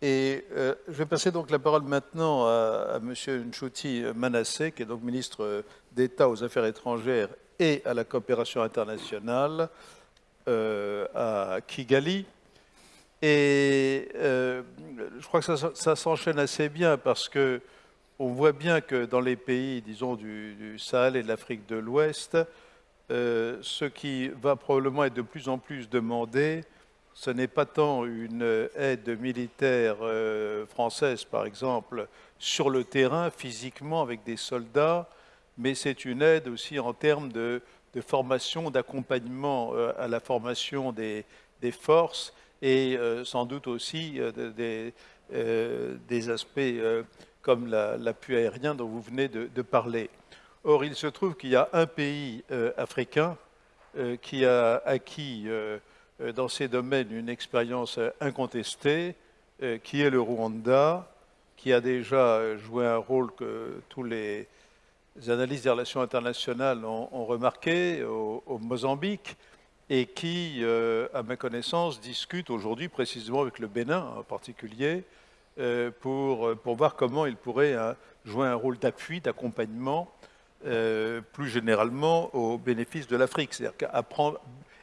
Et euh, je vais passer donc la parole maintenant à, M. Nchouti Manassé, qui est donc ministre d'État aux Affaires étrangères et à la coopération internationale euh, à Kigali. Et euh, je crois que ça, s'enchaîne assez bien parce que on voit bien que dans les pays, disons, du, du Sahel et de l'Afrique de l'Ouest, ce qui va probablement être de plus en plus demandé, ce n'est pas tant une aide militaire euh, française, par exemple, sur le terrain, physiquement, avec des soldats, mais c'est une aide aussi en termes de, formation, d'accompagnement euh, à la formation des, forces et euh, sans doute aussi des, aspects comme la- l'appui aérien dont vous venez de, de parler. Or, il se trouve qu'il y a un pays africain qui a acquis dans ces domaines une expérience euh, incontestée, euh, qui est le Rwanda, qui a déjà euh, joué un rôle que tous les analystes des relations internationales ont, remarqué au, Mozambique et qui, euh, à ma connaissance, discute aujourd'hui précisément avec le Bénin en particulier euh, pour, pour voir comment il pourrait jouer un rôle d'appui, d'accompagnement euh, plus généralement au bénéfice de l'Afrique. C'est-à-dire qu'apprendre-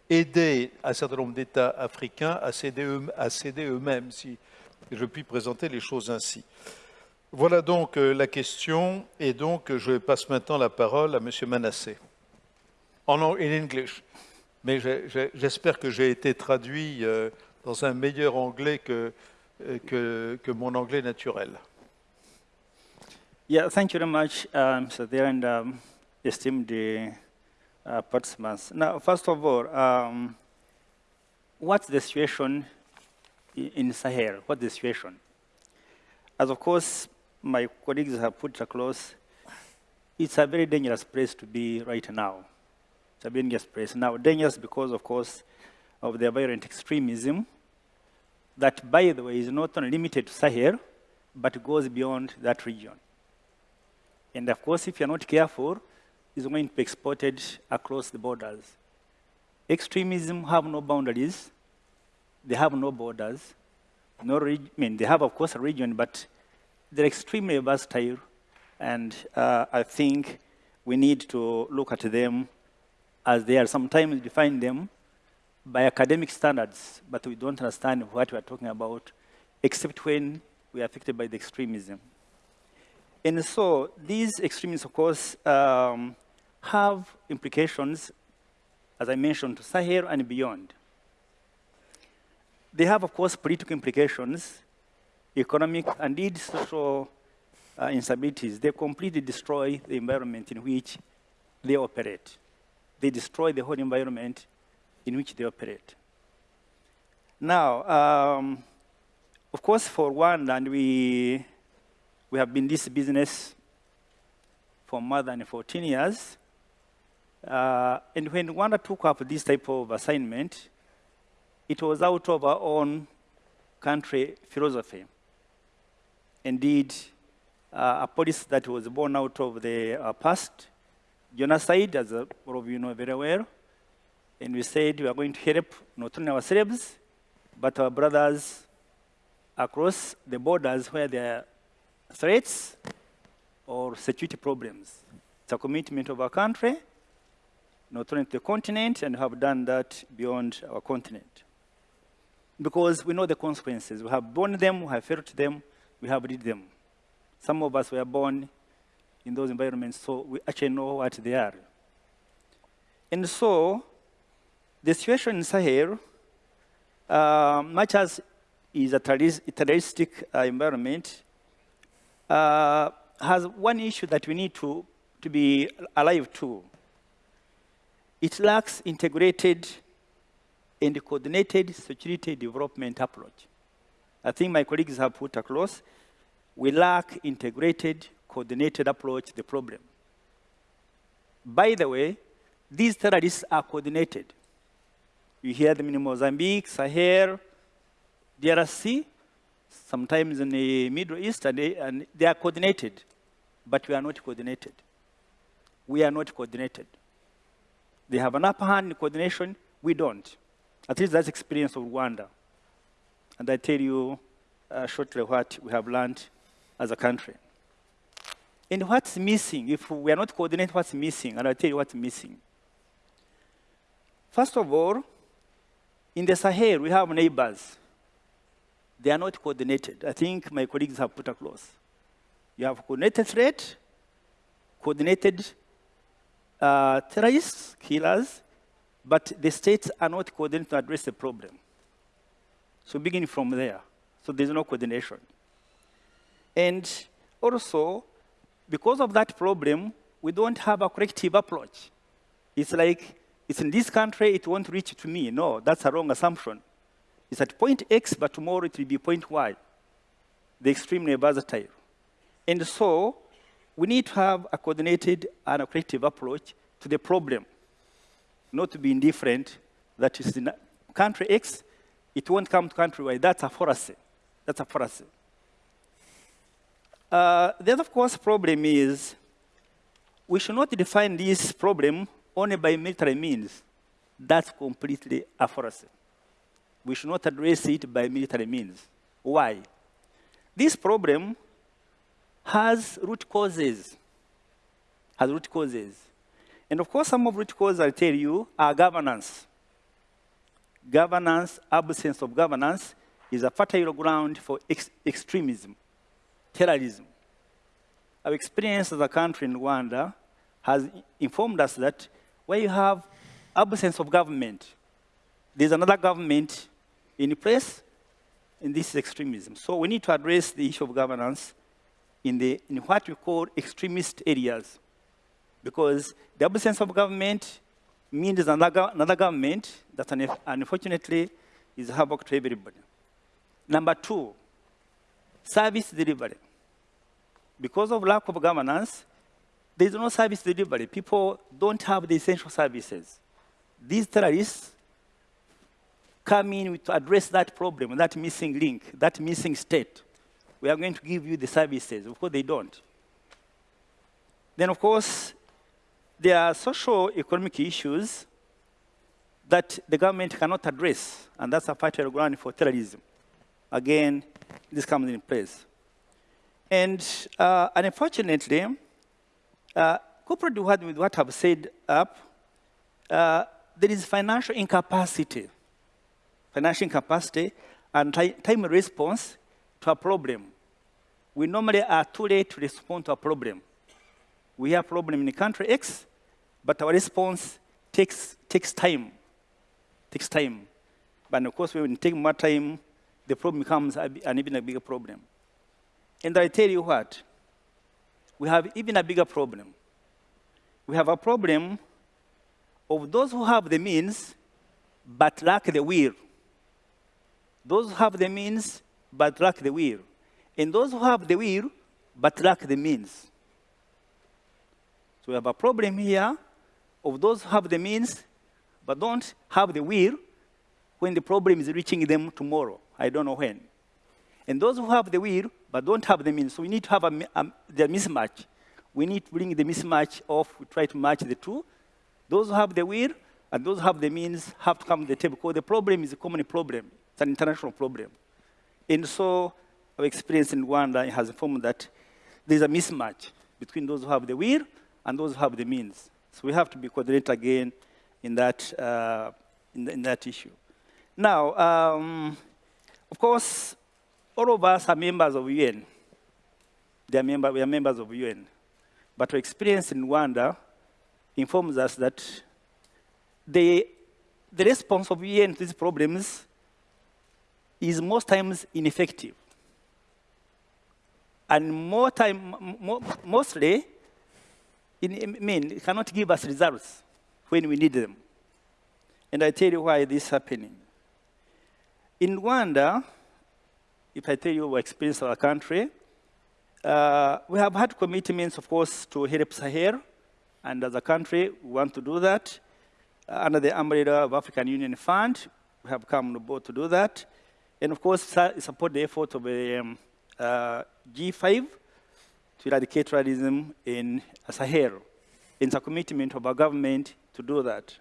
aider un certain nombre d'États africains à s'aider eux-mêmes, si je puis présenter les choses ainsi. Voilà donc euh, la question, et donc je passe maintenant la parole à M. Manassé. En ang- in English, mais j'espère que j'ai été traduit euh, dans un meilleur anglais que, euh, que, mon anglais naturel. Yeah, thank you very much, um, Mr. Um, uh, participants. Now, first of all, um, what's the situation in Sahel? What's the situation? As of course, my colleagues have put across, it's a very dangerous place to be right now. It's a dangerous place. Now, dangerous because, of course, of the violent extremism that, by the way, is not only limited to Sahel, but goes beyond that region. And of course, if you're not careful, it's going to be exported across the borders. Extremism have no boundaries. They have no borders. No I mean, they have, of course, a region, but they're extremely versatile. And uh, I think we need to look at them as they are. Sometimes define them by academic standards, but we don't understand what we are talking about, except when we are affected by the extremism. And so these extremists, of course, um, have implications, as I mentioned, to Sahel and beyond. They have, of course, political implications, economic, and indeed social uh, instabilities. They completely destroy the environment in which they operate. They destroy the whole environment in which they operate. Now, um, of course, for one, and we we have been this business for more than 14 years. Uh, and when Rwanda took up this type of assignment, it was out of our own country philosophy. Indeed, uh, a policy that was born out of the uh, past, genocide, as all of you know very well. And we said we are going to help not only ourselves, but our brothers across the borders where there are threats or security problems. It's a commitment of our country, not only to the continent, and have done that beyond our continent. Because we know the consequences. We have borne them, we have felt them, we have lived them. Some of us were born in those environments, so we actually know what they are. And so, the situation in Sahel, uh, much as is a terrorist- terroristic uh, environment, uh, has one issue that we need to, to be alive to. It lacks integrated and coordinated security development approach. I think my colleagues have put across, we lack integrated, coordinated approach to the problem. By the way, these terrorists are coordinated. You hear them in Mozambique, Sahel, DRC, sometimes in the Middle East, and they, and they are coordinated, but we are not coordinated. We are not coordinated. They have an upper hand in coordination, we don't. At least that's experience of Rwanda. And I tell you, uh, shortly what we have learned as a country. And what's missing, if we are not coordinated, what's missing, and I'll tell you what's missing. First of all, in the Sahel, we have neighbors. They are not coordinated. I think my colleagues have put across. You have coordinated threat, coordinated uh, terrorists, killers, but the states are not coordinated to address the problem. So beginning from there. So there's no coordination. And also, because of that problem, we don't have a corrective approach. It's like, it's in this country, it won't reach to me. No, that's a wrong assumption. It's at point X, but tomorrow it will be point Y. The extreme extremely versatile. And so, we need to have a coordinated and a corrective approach to the problem, not to be indifferent that is in country X, it won't come to country Y. That's a fallacy. That's a fallacy. Uh, the other, of course, problem is we should not define this problem only by military means. That's completely a fallacy. We should not address it by military means. Why? This problem has root causes. Has root causes. And of course, some of root causes, I'll tell you, are governance. Governance, absence of governance, is a fertile ground for ex extremism, terrorism. Our experience as a country in Rwanda has informed us that where you have absence of government, there's another government in place, and this is extremism. So we need to address the issue of governance in, the, in what we call extremist areas. Because the absence of government means another, another government that unfortunately is havoc to everybody. Number two, service delivery. Because of lack of governance, there is no service delivery. People don't have the essential services. These terrorists come in to address that problem, that missing link, that missing state we are going to give you the services. Of course, they don't. Then, of course, there are social economic issues that the government cannot address, and that's a fertile ground for terrorism. Again, this comes in place. And uh, unfortunately, uh, coupled with what I've said up, uh, there is financial incapacity, financial incapacity and time response to a problem we normally are too late to respond to a problem. We have a problem in country X, but our response takes, takes time, takes time. But of course, when it takes more time, the problem becomes an even a bigger problem. And I tell you what, we have even a bigger problem. We have a problem of those who have the means, but lack the will. Those who have the means, but lack the will and those who have the will but lack the means. So we have a problem here of those who have the means but don't have the will when the problem is reaching them tomorrow. I don't know when. And those who have the will but don't have the means, so we need to have a, a, the mismatch. We need to bring the mismatch off, we try to match the two. Those who have the will and those who have the means have to come to the table because the problem is a common problem. It's an international problem. And so our experience in Rwanda has informed that there's a mismatch between those who have the will and those who have the means. So we have to be coordinated again in that, uh, in, the, in, that issue. Now, um, of course, all of us are members of UN. They are member, we are members of UN. But our experience in Rwanda informs us that the, the response of UN to these problems is most times ineffective and more time, mostly, in, I mean, cannot give us results when we need them. And I tell you why this is happening. In Rwanda, if I tell you our experience of our country, uh, we have had commitments, of course, to help Sahel, and as a country, we want to do that. Uh, under the umbrella of African Union Fund, we have come on board to do that. And of course, support the effort of the um, uh, G5 to eradicate terrorism in Sahel. It's a commitment of our government to do that.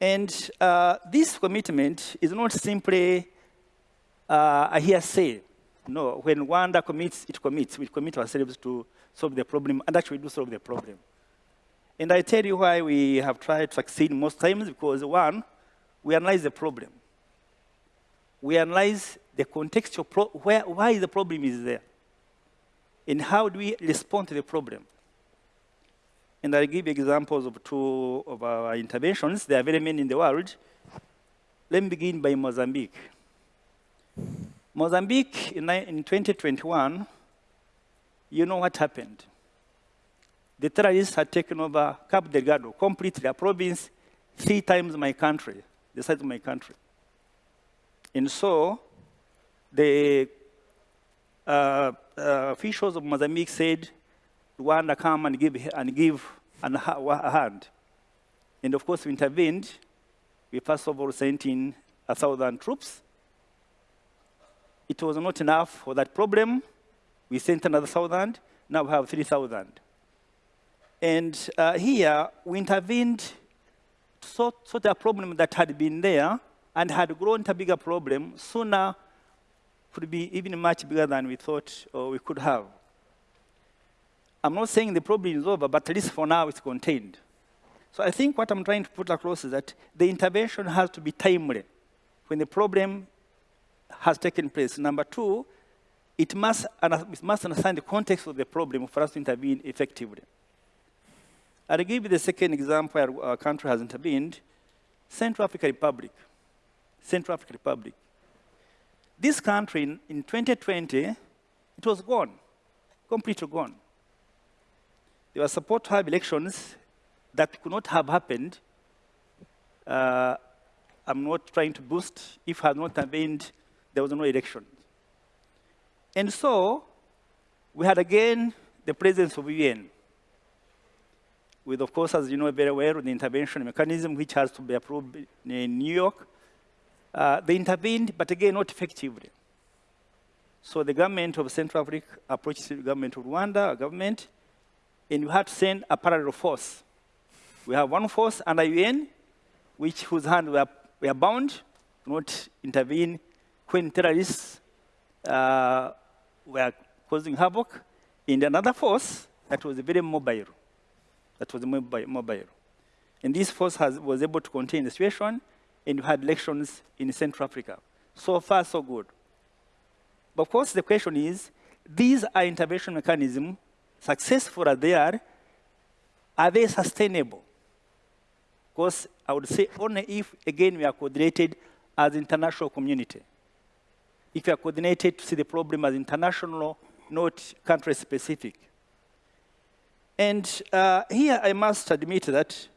And uh, this commitment is not simply uh, I hear say, no, when Rwanda commits, it commits. We commit ourselves to solve the problem, and actually do solve the problem. And I tell you why we have tried to succeed most times, because one, we analyze the problem. We analyze the contextual, where, why the problem is there. And how do we respond to the problem? And I'll give examples of two of our interventions. There are very many in the world. Let me begin by Mozambique. Mozambique in, in 2021, you know what happened. The terrorists had taken over Cabo Delgado, completely a province three times my country, the size of my country. And so the uh, uh, officials of Mozambique said, Rwanda come and give, and give an, a hand. And of course, we intervened. We first of all sent in a thousand troops it was not enough for that problem. We sent another thousand. Now we have 3,000. And uh, here, we intervened to sort, sort a problem that had been there and had grown to a bigger problem sooner could be even much bigger than we thought or we could have. I'm not saying the problem is over, but at least for now it's contained. So I think what I'm trying to put across is that the intervention has to be timely. When the problem has taken place. Number two, it must, it must understand the context of the problem for us to intervene effectively. I'll give you the second example where our country has intervened, Central African Republic. Central African Republic. This country, in, in 2020, it was gone, completely gone. They were supposed to have elections that could not have happened. Uh, I'm not trying to boost if had not intervened there was no election. And so, we had again the presence of UN, with, of course, as you know very well, the intervention mechanism, which has to be approved in New York. Uh, they intervened, but again, not effectively. So the government of Central Africa approached the government of Rwanda, a government, and we had to send a parallel force. We have one force under UN, which whose hands were, were bound to not intervene when terrorists uh, were causing havoc in another force that was very mobile. That was mobile. And this force has, was able to contain the situation, and we had elections in Central Africa. So far, so good. But of course, the question is, these are intervention mechanisms, successful as they are, are they sustainable? Because I would say only if, again, we are coordinated as international community if you are coordinated to see the problem as international, not country-specific. And uh, here I must admit that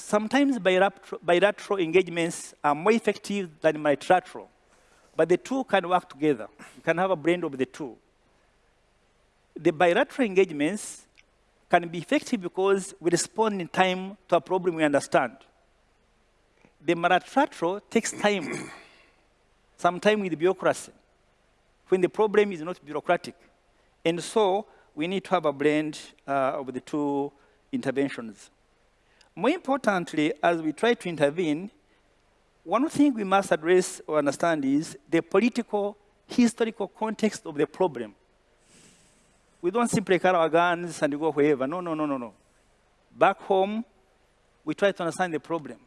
sometimes bilateral engagements are more effective than multilateral, but the two can work together. You can have a blend of the two. The bilateral engagements can be effective because we respond in time to a problem we understand. The multilateral takes time sometimes with bureaucracy, when the problem is not bureaucratic. And so we need to have a blend uh, of the two interventions. More importantly, as we try to intervene, one thing we must address or understand is the political, historical context of the problem. We don't simply carry our guns and go wherever. No, no, no, no, no. Back home, we try to understand the problem.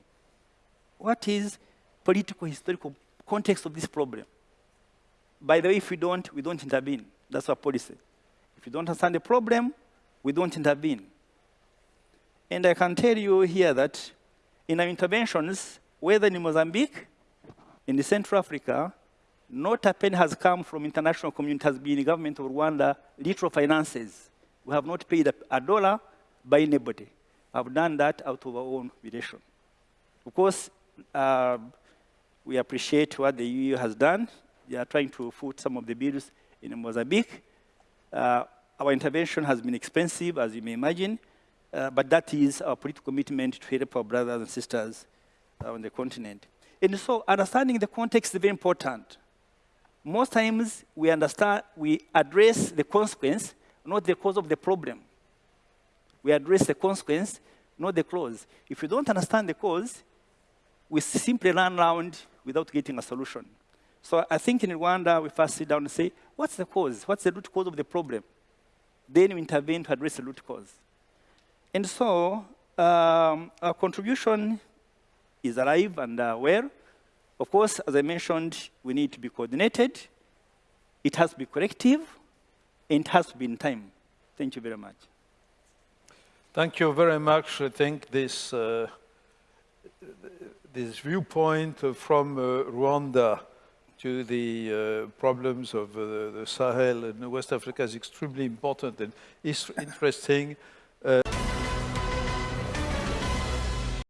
What is political, historical context of this problem. By the way, if we don't, we don't intervene. That's our policy. If you don't understand the problem, we don't intervene. And I can tell you here that in our interventions, whether in Mozambique, in Central Africa, not a penny has come from international community, has been the government of Rwanda, literal finances. We have not paid a, dollar by anybody. I've done that out of our own relation. Of course, uh, we appreciate what the EU has done. They are trying to foot some of the bills in Mozambique. Uh, our intervention has been expensive, as you may imagine, uh, but that is our political commitment to help our brothers and sisters on the continent. And so understanding the context is very important. Most times we understand, we address the consequence, not the cause of the problem. We address the consequence, not the cause. If you don't understand the cause, we simply run around without getting a solution. So I think in Rwanda, we first sit down and say, what's the cause? What's the root cause of the problem? Then we intervene to address the root cause. And so um, our contribution is alive and uh, well. Of course, as I mentioned, we need to be coordinated. It has to be and it has to be in time. Thank you very much. Thank you very much. I think this, uh, this viewpoint from uh, Rwanda to the uh, problems of uh, the Sahel and West Africa is extremely important and is interesting.